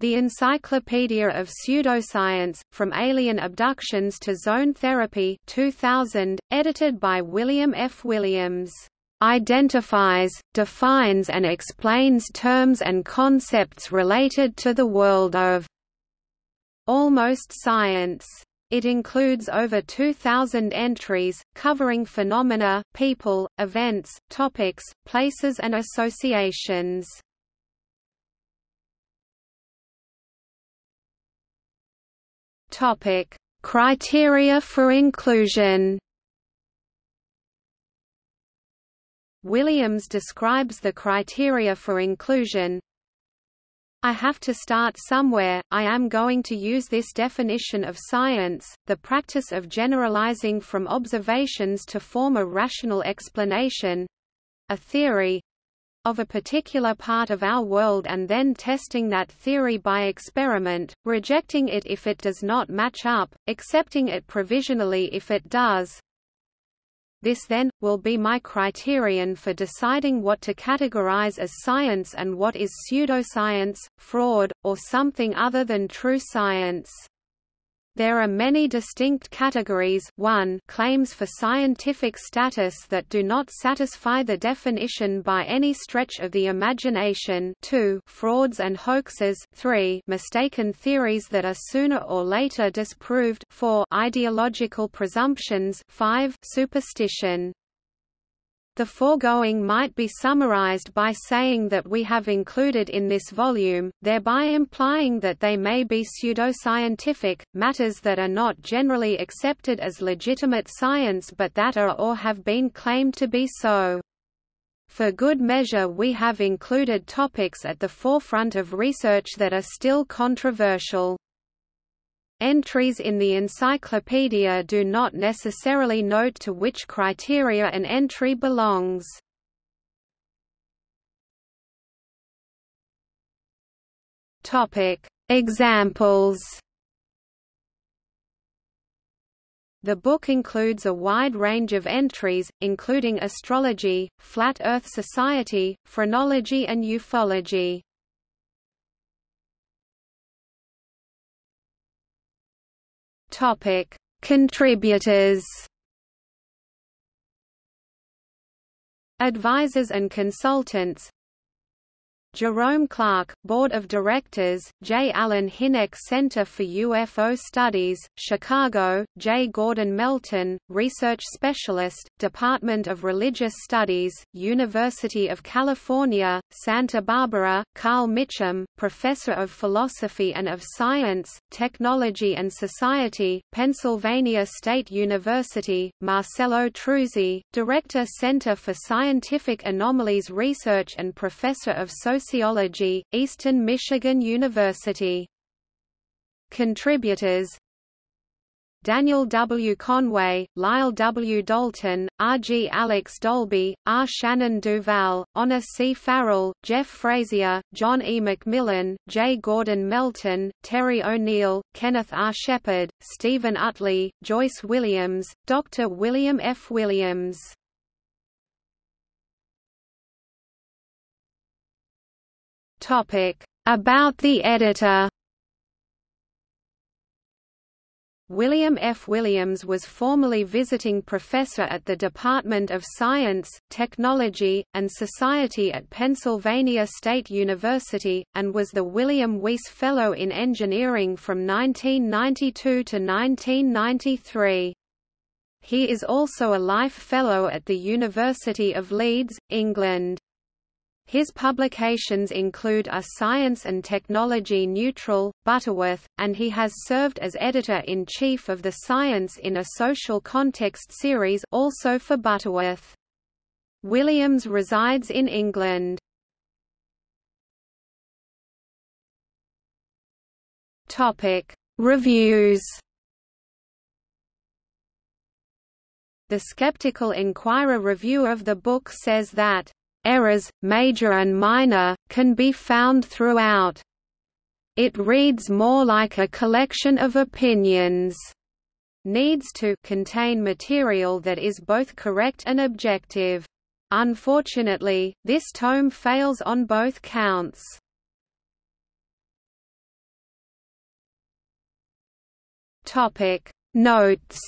The Encyclopedia of Pseudoscience, From Alien Abductions to Zone Therapy 2000, edited by William F. Williams, "...identifies, defines and explains terms and concepts related to the world of almost science." It includes over 2,000 entries, covering phenomena, people, events, topics, places and associations. Topic: Criteria for inclusion. Williams describes the criteria for inclusion. I have to start somewhere, I am going to use this definition of science, the practice of generalizing from observations to form a rational explanation—a theory, of a particular part of our world and then testing that theory by experiment, rejecting it if it does not match up, accepting it provisionally if it does. This then, will be my criterion for deciding what to categorize as science and what is pseudoscience, fraud, or something other than true science. There are many distinct categories. 1 claims for scientific status that do not satisfy the definition by any stretch of the imagination. 2 frauds and hoaxes. 3 mistaken theories that are sooner or later disproved. 4 ideological presumptions. 5 superstition the foregoing might be summarized by saying that we have included in this volume, thereby implying that they may be pseudoscientific, matters that are not generally accepted as legitimate science but that are or have been claimed to be so. For good measure we have included topics at the forefront of research that are still controversial. Entries in the encyclopedia do not necessarily note to which criteria an entry belongs. Examples. The book includes a wide range of entries, including astrology, Flat Earth Society, phrenology and ufology. Topic: Contributors. Advisors and consultants Jerome Clark, Board of Directors, J. Allen Hynek Center for UFO Studies, Chicago, J. Gordon Melton, Research Specialist, Department of Religious Studies, University of California, Santa Barbara, Carl Mitcham, Professor of Philosophy and of Science, Technology and Society, Pennsylvania State University, Marcello Truzzi, Director Center for Scientific Anomalies Research and Professor of Social Sociology, Eastern Michigan University. Contributors Daniel W. Conway, Lyle W. Dalton, R. G. Alex Dolby, R. Shannon Duval, Honor C. Farrell, Jeff Frazier, John E. McMillan, J. Gordon Melton, Terry O'Neill, Kenneth R. Shepard, Stephen Utley, Joyce Williams, Dr. William F. Williams Topic: About the editor. William F. Williams was formerly visiting professor at the Department of Science, Technology, and Society at Pennsylvania State University, and was the William Weiss Fellow in Engineering from 1992 to 1993. He is also a Life Fellow at the University of Leeds, England. His publications include A Science and Technology Neutral, Butterworth, and he has served as editor-in-chief of the Science in a Social Context series also for Butterworth. Williams resides in England. Topic: Reviews. The Skeptical Inquirer review of the book says that errors, major and minor, can be found throughout. It reads more like a collection of opinions needs to contain material that is both correct and objective. Unfortunately, this tome fails on both counts. Topic Notes